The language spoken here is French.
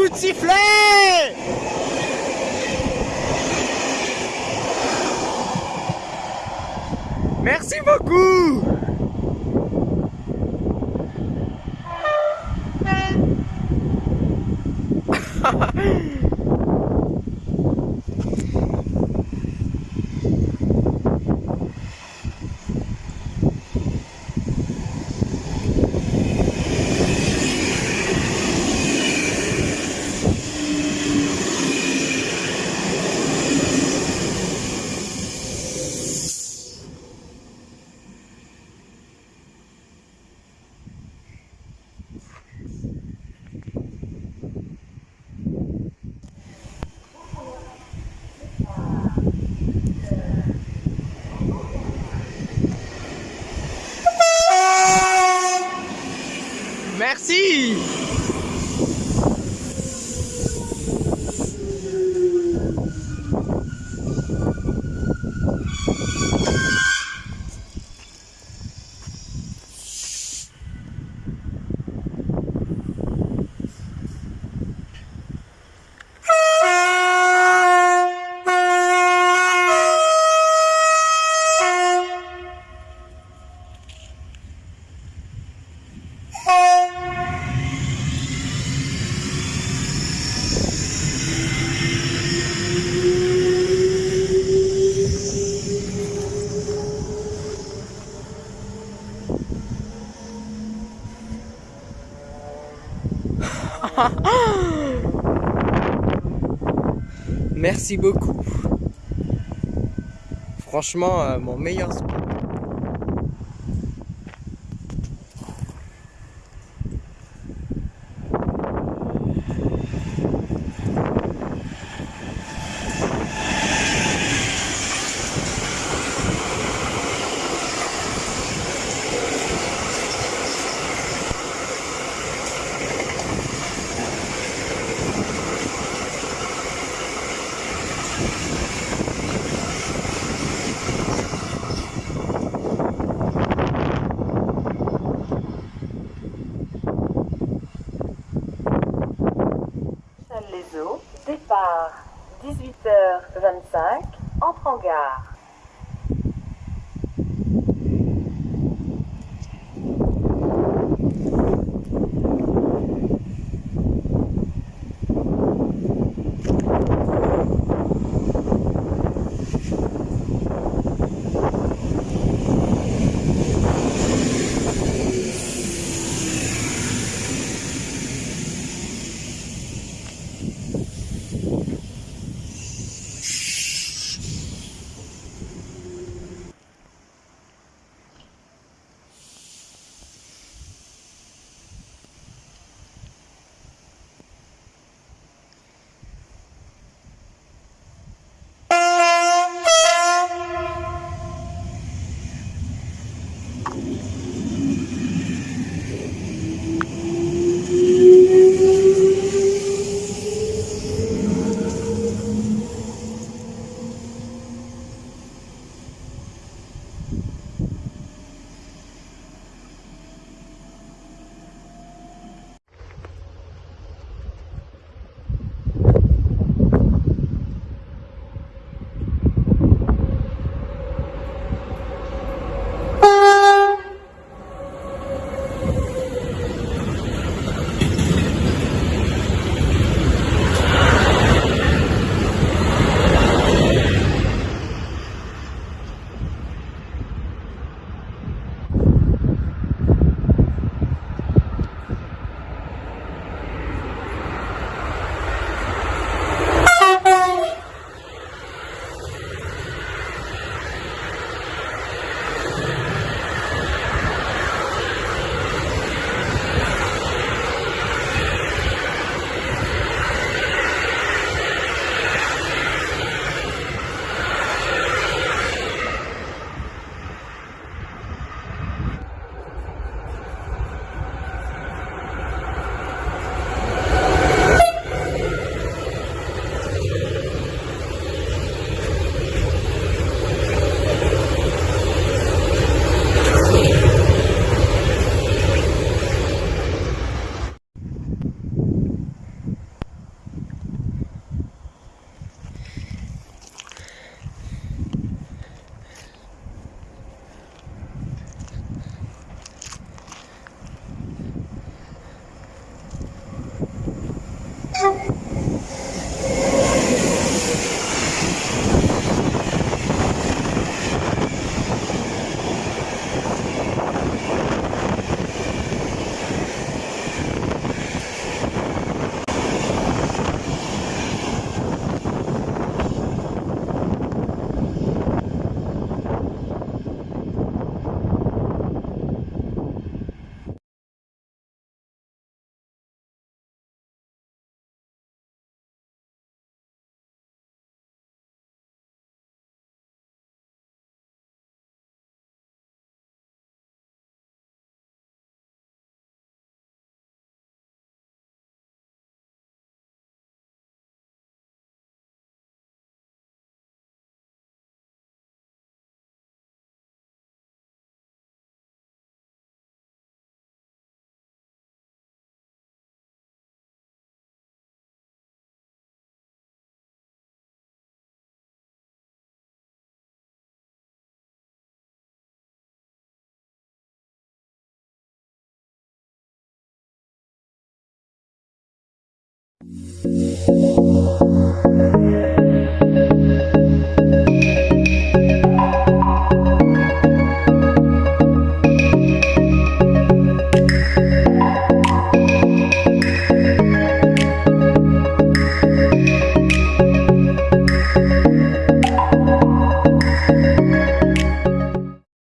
coups de sifflet Merci beaucoup Merci beaucoup. Franchement, euh, mon meilleur sport. 25, entre en gare. Thank you.